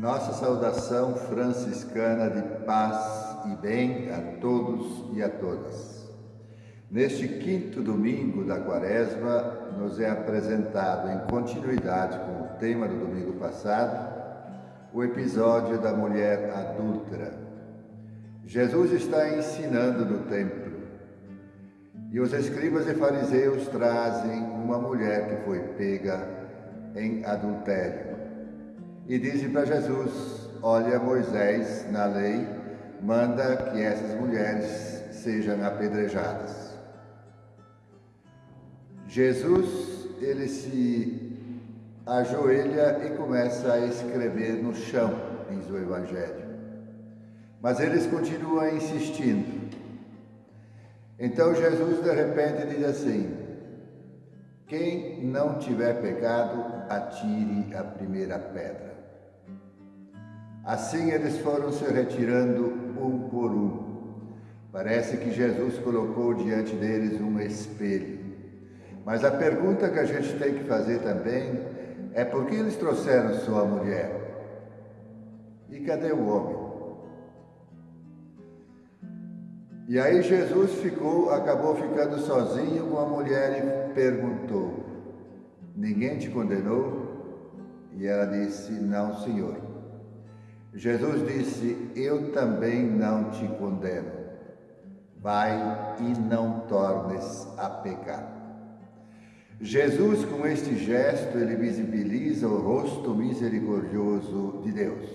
Nossa saudação franciscana de paz e bem a todos e a todas. Neste quinto domingo da quaresma, nos é apresentado, em continuidade com o tema do domingo passado, o episódio da mulher adúltera. Jesus está ensinando no templo e os escribas e fariseus trazem uma mulher que foi pega em adultério e dizem para Jesus: Olha, Moisés, na lei, manda que essas mulheres sejam apedrejadas. Jesus, ele se ajoelha e começa a escrever no chão, diz o Evangelho. Mas eles continuam insistindo. Então Jesus de repente diz assim: Quem não tiver pecado, atire a primeira pedra. Assim eles foram se retirando um por um. Parece que Jesus colocou diante deles um espelho. Mas a pergunta que a gente tem que fazer também é por que eles trouxeram sua mulher? E cadê o homem? E aí Jesus ficou, acabou ficando sozinho com a mulher e perguntou: Ninguém te condenou? E ela disse: Não, Senhor. Jesus disse: Eu também não te condeno. Vai e não tornes a pecar. Jesus, com este gesto, ele visibiliza o rosto misericordioso de Deus.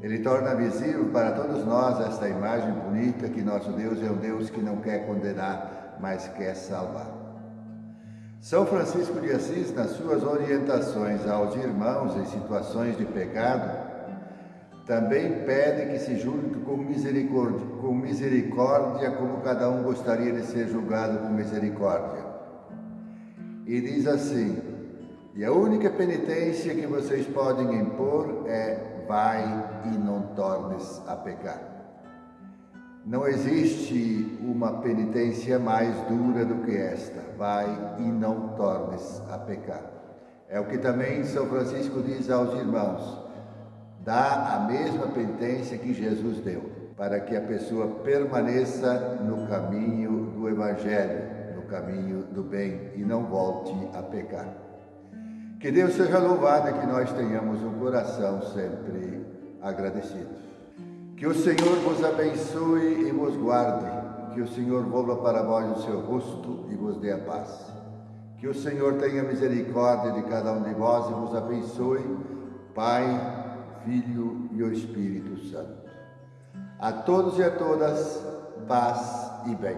Ele torna visível para todos nós esta imagem bonita que nosso Deus é um Deus que não quer condenar, mas quer salvar. São Francisco de Assis, nas suas orientações aos irmãos em situações de pecado, também pede que se julgue com misericórdia, com misericórdia, como cada um gostaria de ser julgado com misericórdia. E diz assim: E a única penitência que vocês podem impor é: vai e não tornes a pecar. Não existe uma penitência mais dura do que esta: vai e não tornes a pecar. É o que também São Francisco diz aos irmãos dá a mesma penitência que Jesus deu, para que a pessoa permaneça no caminho do Evangelho, no caminho do bem e não volte a pecar. Que Deus seja louvado e que nós tenhamos um coração sempre agradecido. Que o Senhor vos abençoe e vos guarde, que o Senhor volva para vós o seu rosto e vos dê a paz. Que o Senhor tenha misericórdia de cada um de vós e vos abençoe, Pai, Filho e o Espírito Santo. A todos e a todas, paz e bem.